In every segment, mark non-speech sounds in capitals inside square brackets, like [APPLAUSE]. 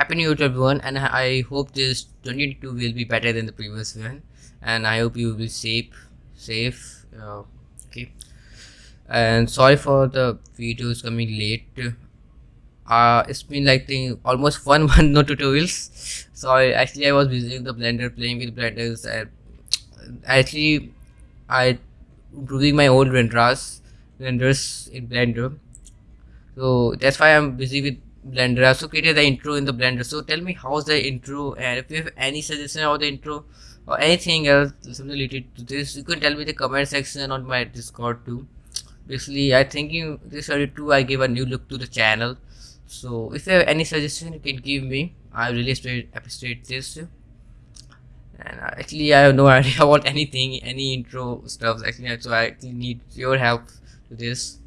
happy new year everyone and i hope this 2022 will be better than the previous one and i hope you will be safe safe uh, okay. And sorry for the videos coming late. Uh it's been like almost [LAUGHS] one month no tutorials. Sorry actually i was busy with the blender playing with blenders and actually i improving my old renders renders in blender. So that's why i'm busy with blender. Also created the intro in the blender. So tell me how's the intro and if you have any suggestion about the intro or anything else something related to this you can tell me the comment section on my discord too. Basically i think you this 32 i gave a new look to the channel. So if you have any suggestion you can give me. I really appreciate this and uh, actually i have no [LAUGHS] idea about anything any intro stuff. Actually so i actually need your help to this.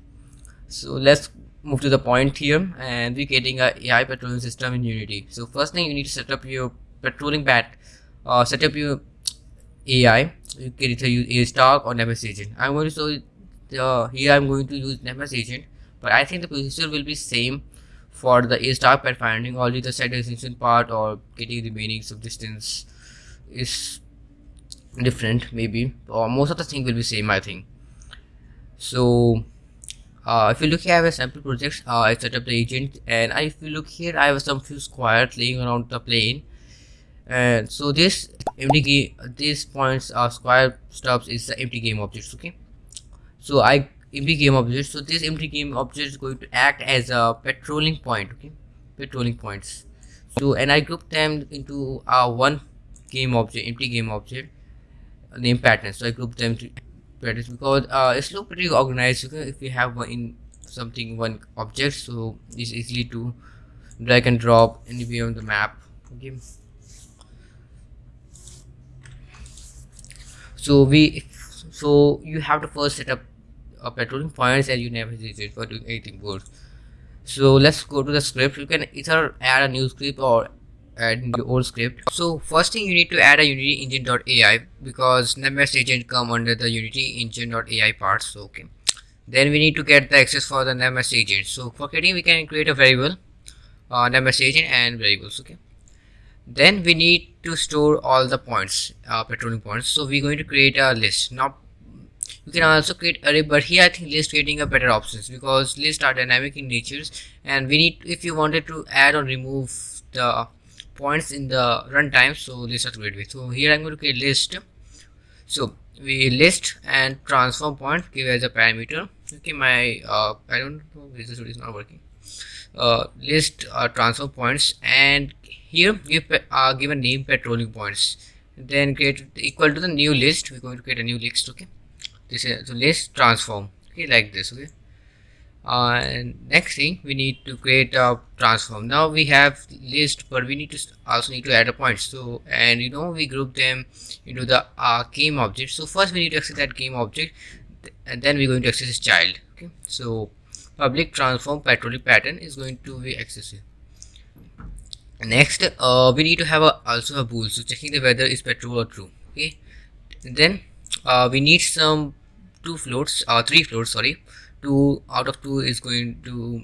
So let's move to the point here and we're getting a AI patrolling system in Unity. So first thing you need to set up your patrolling bat, uh, set up your AI. You can either use AStar or NavMesh agent. I'm going to show the here I'm going to use NavMesh agent, but I think the procedure will be same for the AStar pathfinding. Only the set extension part or getting the meanings of distance is different maybe, or most of the thing will be same I think. So uh, if you look here I have a sample project. Uh, I set up the agent. And if you look here I have some few squares laying around the plane. And so this empty game these points are square stubs is the empty game objects okay? So I empty game object so this empty game object is going to act as a patrolling point okay? Patrolling points. So and I group them into uh, one game object empty game object name pattern. So I group them to because uh, it's not pretty organized if you have one in something one object so it's easily to drag and drop anywhere on the map okay? So we so you have to first set up a patrolling points and you never hesitate for doing anything good so let's go to the script. You can either add a new script or add your old script. So first thing you need to add a unity engine.ai because navmesh agent come under the unity engine.ai parts so okay. Then we need to get the access for the navmesh agent. So for creating we can create a variable uh, navmesh agent and variables okay. Then we need to store all the points uh, patrolling points. So we're going to create a list. Now you can also create array but here i think list creating a better options because lists are dynamic in natures and we need if you wanted to add or remove the points in the runtime so let's great. With so here i'm going to create list. So we list and transform point give as a parameter. Okay my uh, i don't know this is not working. Uh, list uh, transform points and here give uh, give a name patrolling points. Then create equal to the new list we're going to create a new list okay? This is so list transform. Okay like this okay uh, and next thing we need to create a transform. Now we have list but we need to also need to add a point. So and you know we group them into the uh, game object. So first we need to access that game object and then we're going to access child. Okay. So public transform patrolling pattern is going to be accessed next uh, we need to have a, also a bool. So checking the whether is patrol or true. Okay. And then uh, we need some two floats uh, three floats sorry 2 out of 2 is going to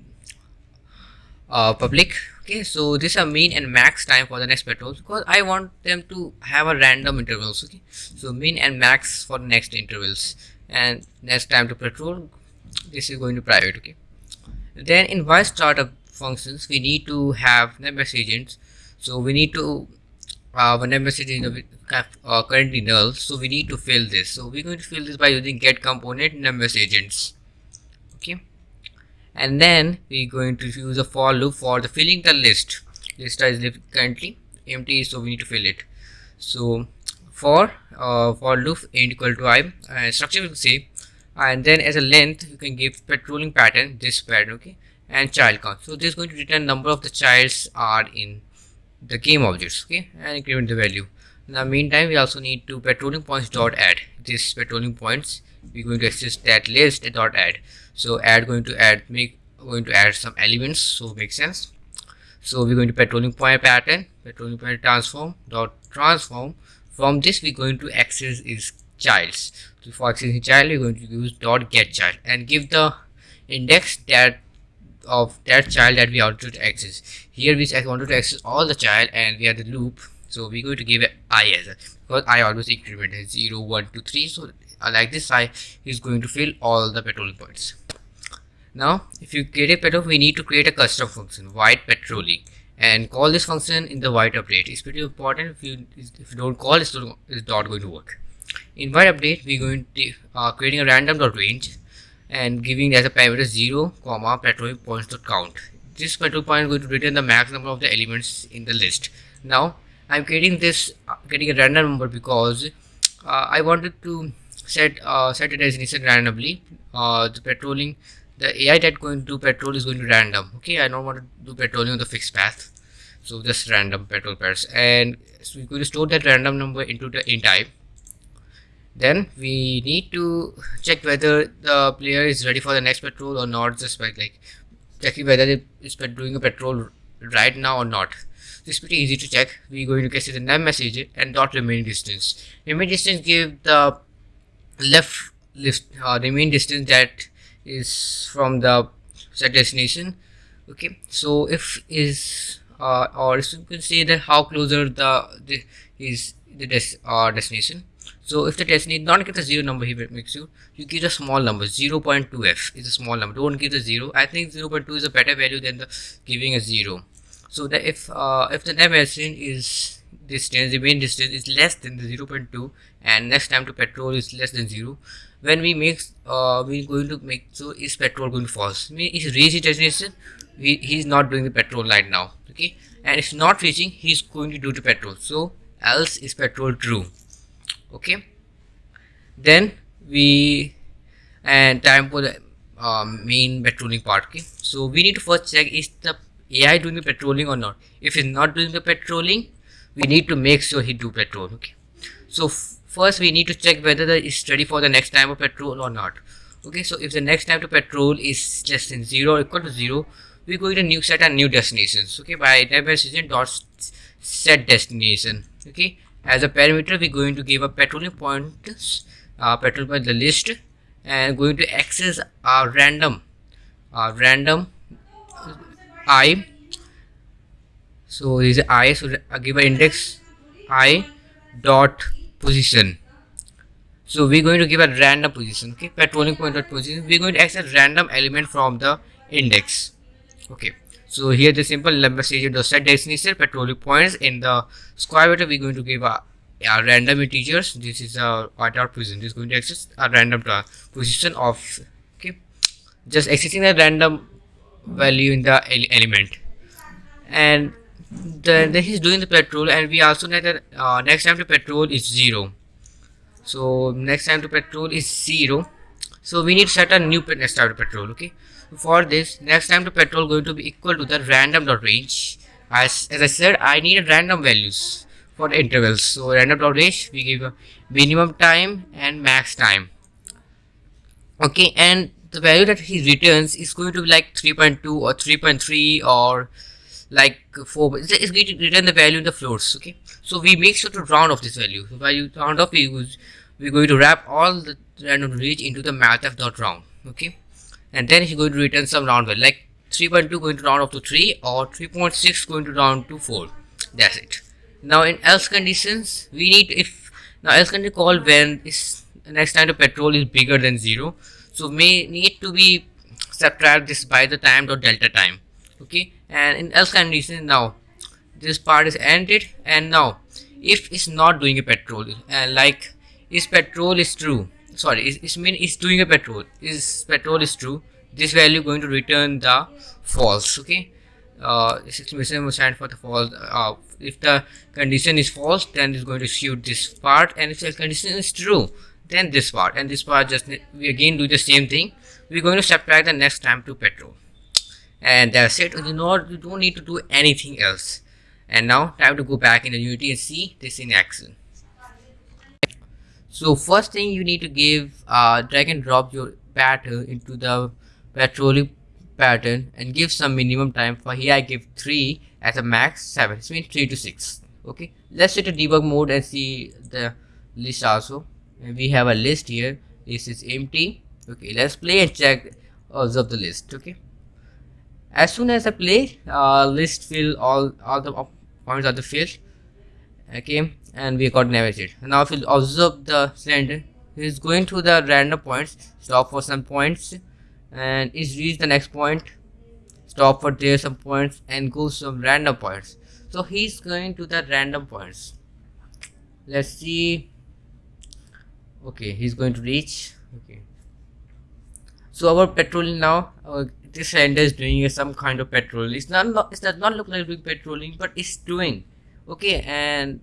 uh, public. Okay so this are mean and max time for the next patrol because I want them to have a random intervals okay? So mean and max for next intervals and next time to patrol this is going to private okay? Then in while startup functions we need to have navmesh agents. So we need to uh, when navmesh agent uh, currently null so we need to fill this. So we're going to fill this by using get component navmesh agents and then we're going to use a for loop for the filling the list. List is currently empty so we need to fill it. So for uh, for loop int equal to i uh, structure will say and then as a length you can give patrolling pattern this pattern okay and child count. So this is going to return number of the childs are in the game objects okay and increment the value. In the meantime we also need to patrolling points dot add. This patrolling points we're going to access that list dot add so add going to add make going to add some elements. So make sense. So we're going to patrolling point pattern patrolling point transform dot transform. From this we're going to access is childs. So for accessing child we're going to use dot get child and give the index that of that child that we wanted to access here we wanted to access all the child and we have the loop. So we're going to give it i as a because i always increment 0 1 2 3 so like this i is going to fill all the patrolling points now if you create a petrol we need to create a custom function void patrolling and call this function in the void update. It's pretty important if you if you don't call it's not going to work. In void update we're going to uh, creating a random dot range and giving as a parameter 0 comma patrol points dot count. This patrol point is going to return the max number of the elements in the list. Now i'm creating this uh, getting a random number because uh, i wanted to set uh, set a destination randomly. Uh, the patrolling the ai that going to patrol is going to random okay? I don't want to do patrolling on the fixed path so just random patrol pairs. And so we're going to store that random number into the int type. Then we need to check whether the player is ready for the next patrol or not just by like checking whether it is doing a patrol right now or not. This is pretty easy to check. We're going to get the num message and dot remaining distance. Remaining distance give the left list uh, remaining distance that is from the set destination okay so if is uh, or you can say that how closer the, the is the des uh, destination. So if the destination not get a zero number here makes you. You give a small number 0.2f is a small number. Don't give the zero. I think 0.2 is a better value than the giving a zero. So that if uh, if the name is distance the main distance is less than the 0.2 and next time to patrol is less than zero when we make uh we're going to make so is petrol going false? Mean is reach destination we, he's not doing the petrol right now okay? And if not reaching he's going to do the petrol. So else is petrol true okay? Then we and time for the um, main patrolling part okay? So we need to first check is the ai doing the patrolling or not. If he's not doing the patrolling we need to make sure he do patrol okay? So first we need to check whether the is ready for the next time of patrol or not. Okay so if the next time to patrol is less than zero or equal to zero we're going to new set a new destinations. Okay by decision dot set destination. Okay as a parameter we're going to give a patrolling points uh, patrol by the list and going to access a random uh, random i. So this is i so I give an index i dot position. So we're going to give a random position okay? Patrolling point dot position. We're going to access random element from the index okay? So here the simple message the set destination patrolling points in the square bracket we're going to give a, a random integers. This is a dot position. This is going to access a random position of okay? Just accessing a random value in the element. And then, then he's doing the patrol and we also know that uh, next time to patrol is zero. So next time to patrol is zero. So we need to set a new next time to patrol okay? For this next time to patrol going to be equal to the random dot range. As, as I said I need random values for intervals. So random dot range we give a minimum time and max time. Okay and the value that he returns is going to be like 3.2 or 3.3 or like 4 it's going to return the value in the floats okay? So we make sure to round off this value. So by you round off we use we're going to wrap all the random range into the math dot round okay? And then he's going to return some round value like 3.2 going to round off to 3 or 3.6 going to round to 4 that's it. Now in else conditions we need if now else condition call when is next time the patrol is bigger than 0 so may need to be subtract this by the time dot delta time okay and in else condition now this part is ended. And now if it's not doing a patrol and like is patrol is true? Sorry it mean it's doing a patrol is patrol is true? This value going to return the false okay? Uh exclamation stand for the false uh, if the condition is false then it's going to shoot this part. And if the condition is true then this part. And this part just we again do the same thing. We're going to subtract the next time to patrol and that's it you know you don't need to do anything else. And now time to go back in the unity and see this in action. So first thing you need to give uh, drag and drop your pattern into the patrolling pattern and give some minimum time for here I give 3 as a max 7 it means 3 to 6 okay? Let's set a debug mode and see the list also. And we have a list here. This is empty. Okay let's play and check observe the list. Okay as soon as I play uh, list fill all all the points of the field okay and we got navigated. Now if you observe the cylinder he's going to the random points stop for some points and is reach the next point stop for there some points and go some random points. So he's going to the random points. Let's see. Okay he's going to reach. Okay so our patrolling now this cylinder is doing some kind of patrol it's not it does not look like doing patrolling but it's doing. Okay and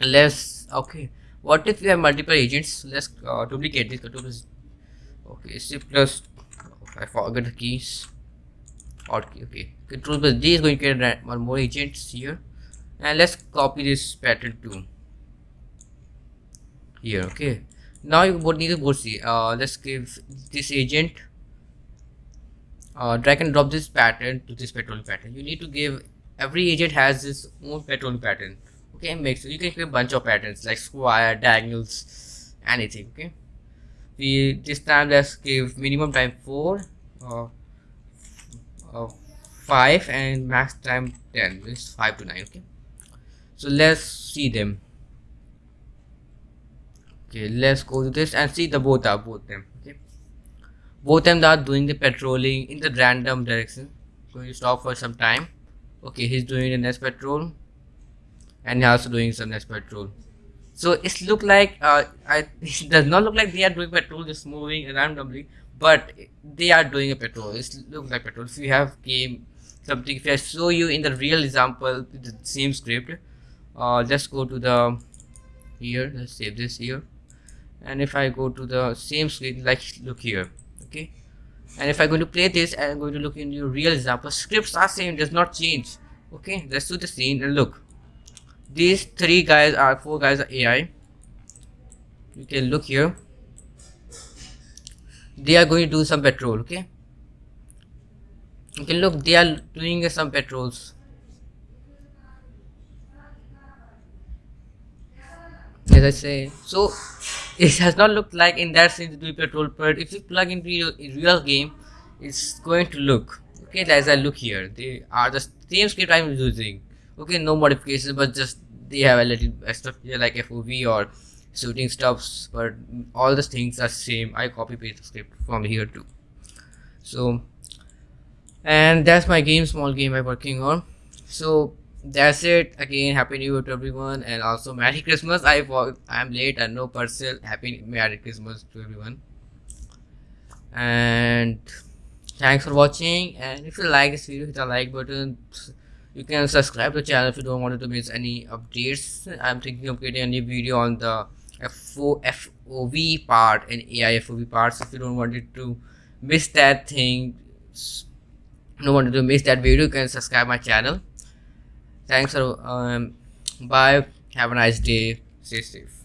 let's okay. What if we have multiple agents? Let's uh, duplicate this okay c plus i forgot the keys. Okay okay. Control plus d is going to get one more agents here. And let's copy this pattern too. Here okay now you would need to go see. Uh let's give this agent uh, drag and drop this pattern to this petrol pattern. You need to give every agent has its own petrol pattern. Okay make sure you can create a bunch of patterns like square diagonals anything okay? We this time let's give minimum time 4 uh, uh, 5 and max time 10 is 5 to 9 okay? So let's see them okay let's go to this and see the both are both them okay? Both them are doing the patrolling in the random direction. Going to stop for some time. Okay he's doing the next patrol. And he's also doing some next patrol. So it look like uh, I, [LAUGHS] it does not look like they are doing patrol just moving randomly but they are doing a patrol. It looks like patrol. If you have game something if I show you in the real example the same script uh, let's go to the here. Let's save this here and if I go to the same screen like look here okay? And if I'm going to play this I'm going to look in your real example. Scripts are same does not change okay? Let's do the scene and look. These three guys are four guys are AI you can look here. They are going to do some patrol okay? You can look they are doing some patrols. As I say so it has not looked like in that sense to patrol but if you plug into your real game it's going to look okay as I look here they are the same script I'm using. Okay no modifications but just they have a little extra here like FOV or shooting stops but all the things are same. I copy paste the script from here too. So and that's my game small game I'm working on. So that's it. Again happy new year to everyone and also merry christmas. I i'm late and no parcel happy merry christmas to everyone. And thanks for watching and if you like this video hit the like button. You can subscribe to the channel if you don't want to miss any updates. I'm thinking of creating a new video on the FO, fov part and ai fov parts if you don't want it to miss that thing don't want to miss that video you can subscribe my channel thanks for um, bye. Have a nice day. Stay safe